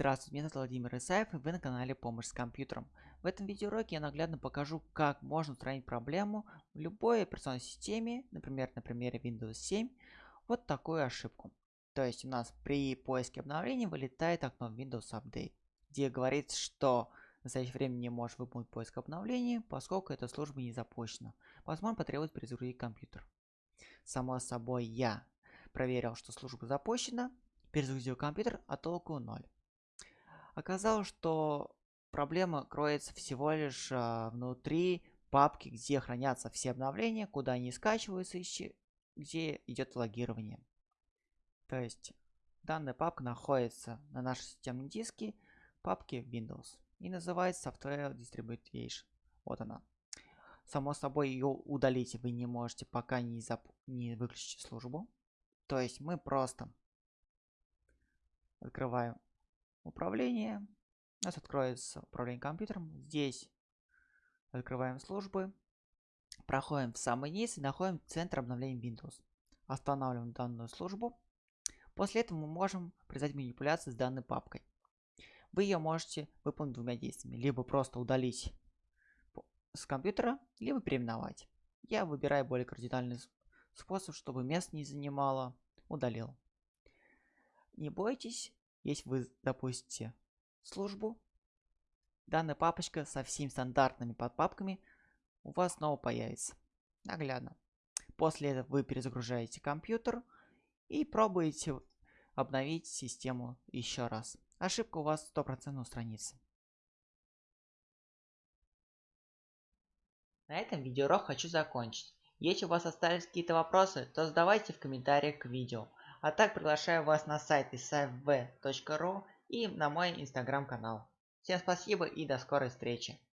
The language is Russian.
Здравствуйте, меня зовут Владимир Исаев и вы на канале Помощь с компьютером. В этом видеоуроке я наглядно покажу, как можно устранить проблему в любой операционной системе, например, на примере Windows 7, вот такую ошибку. То есть у нас при поиске обновлений вылетает окно Windows Update, где говорится, что в настоящее время не может выполнить поиск обновлений, поскольку эта служба не запущена. Возможно, потребуется перезагрузить компьютер. Само собой, я проверил, что служба запущена, перезагрузил компьютер, а толку ноль. Оказалось, что проблема кроется всего лишь а, внутри папки, где хранятся все обновления, куда они скачиваются, и где идет логирование. То есть данная папка находится на нашем системном диске папки Windows и называется Software Distribution. Вот она. Само собой ее удалить вы не можете, пока не, зап не выключите службу. То есть мы просто открываем управление. У нас откроется управление компьютером. Здесь открываем службы. Проходим в самый низ и находим центр обновления Windows. Останавливаем данную службу. После этого мы можем производить манипуляции с данной папкой. Вы ее можете выполнить двумя действиями. Либо просто удалить с компьютера, либо переименовать. Я выбираю более кардинальный способ, чтобы место не занимало. Удалил. Не бойтесь, если вы запустите службу, данная папочка со всеми стандартными подпапками у вас снова появится. Наглядно. После этого вы перезагружаете компьютер и пробуете обновить систему еще раз. Ошибка у вас 100% устранится. На этом видеоурок хочу закончить. Если у вас остались какие-то вопросы, то задавайте в комментариях к видео. А так приглашаю вас на сайт isafv.ru и на мой инстаграм канал. Всем спасибо и до скорой встречи.